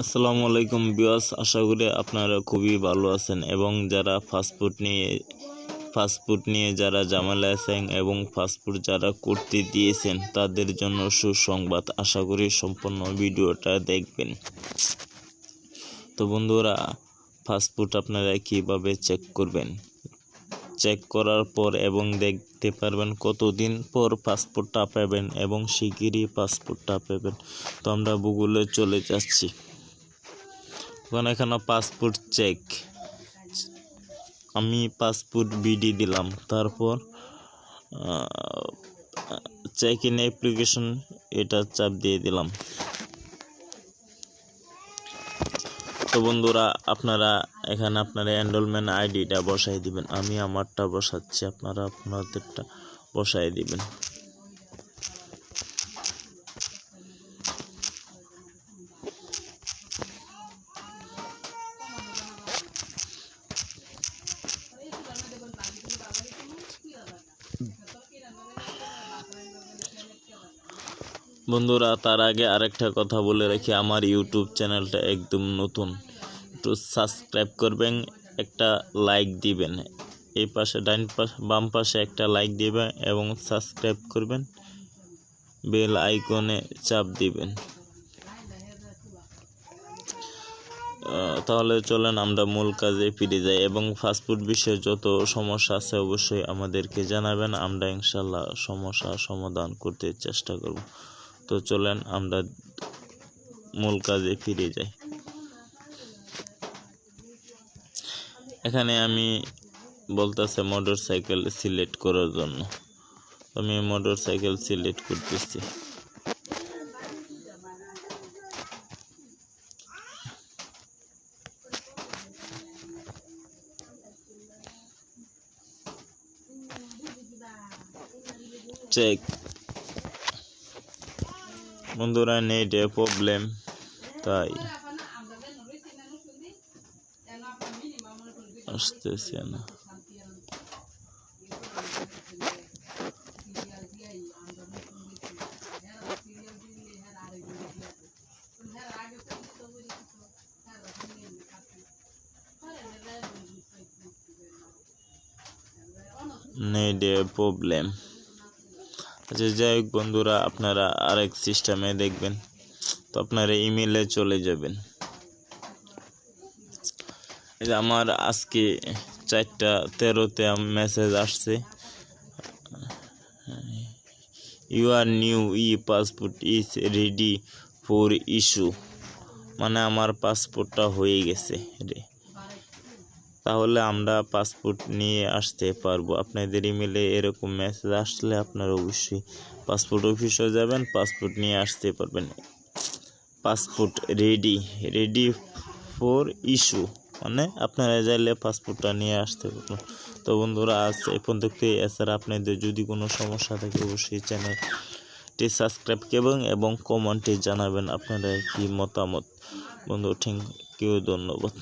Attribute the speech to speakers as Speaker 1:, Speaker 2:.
Speaker 1: আসসালামু আলাইকুম বিয়াস আশা করি আপনারা খুবই ভালো আছেন এবং যারা ফাস্টফুড নিয়ে ফাস্টফুড নিয়ে যারা ঝামেলা আছেন এবং ফাস্টফুড যারা করতে দিয়েছেন, তাদের জন্য সুসংবাদ। আশা করি সম্পূর্ণ ভিডিওটা দেখবেন। তো বন্ধুরা ফাস্টফুড আপনারা কীভাবে চেক করবেন? চেক করার পর এবং দেখতে পারবেন কতদিন পর পাসপোর্টটা পাবেন এবং শিগগিরই পাসপোর্টটা পাবেন। তো আমরা গুগলে চলে যাচ্ছি। ওখানে এখানে পাসপোর্ট চেক আমি পাসপোর্ট বিডি দিলাম। তারপর চেক ইন অ্যাপ্লিকেশন এটা চাপ দিয়ে দিলাম। তো বন্ধুরা, আপনারা এখানে আপনারা এনরোলমেন্ট আইডিটা বসাই দিবেন। আমি আমারটা বসাচ্ছি। আপনারা আপনাদেরটা বসাই দিবেন। বন্ধুরা, তার আগে আরেকটা কথা বলে রাখি, আমার ইউটিউব চ্যানেলটা একদম নতুন। একটু সাবস্ক্রাইব করবেন, একটা লাইক দিবেন। এই পাশে ডাইন পাশে, বাম পাশে একটা লাইক দিবেন এবং সাবস্ক্রাইব করবেন। বেল আইকনে চাপ দিবেন। তাহলে চলেন, আমরা মূল কাজে ফিরে যাই এবং ফাস্টফুড বিষয়ে যত সমস্যা আছে অবশ্যই আমাদেরকে জানাবেন। আমরা ইনশাল্লাহ সমস্যা সমাধান করতে চেষ্টা করব। তো চলেন আমরা মূল কাজে ফিরে যাই। এখানে আমি বলতেছে মোটর সাইকেল সিলেক্ট করার জন্য। আমি মোটর সাইকেল সিলেক্ট করতেছি। চেক বন্ধুরা নেটে প্রবলেম তাই। আসতেছে না। নেটে প্রবলেম আচ্ছা যাই হোক বন্ধুরা, আপনারা আরেক সিস্টেমে দেখবেন। তো আপনারা ইমেলে চলে যাবেন। আমার আজকে চারটা তেরোতে মেসেজ আসছে। Your new e passport is ready for issue মানে আমার পাসপোর্টটা হয়ে গেছে। রে তাহলে আমরা পাসপোর্ট নিয়ে আসতে পারব। আপনাদের ইমেলে এরকম মেসেজ আসলে আপনারা অবশ্যই পাসপোর্ট অফিসে যাবেন পাসপোর্ট নিয়ে আসতে পারবেন। Passport ready ready for issue মানে আপনারা চাইলে পাসপোর্টটা নিয়ে আসতে পারবেন। তো বন্ধুরা, আজ এই পর্যন্ত এছাড়া আপনাদের যদি কোনো সমস্যা থাকে, অবশ্যই চ্যানেলটি সাবস্ক্রাইব করবেন এবং কমেন্টে জানাবেন আপনারা কি মতামত। বন্ধু থ্যাংক ইউ ধন্যবাদ।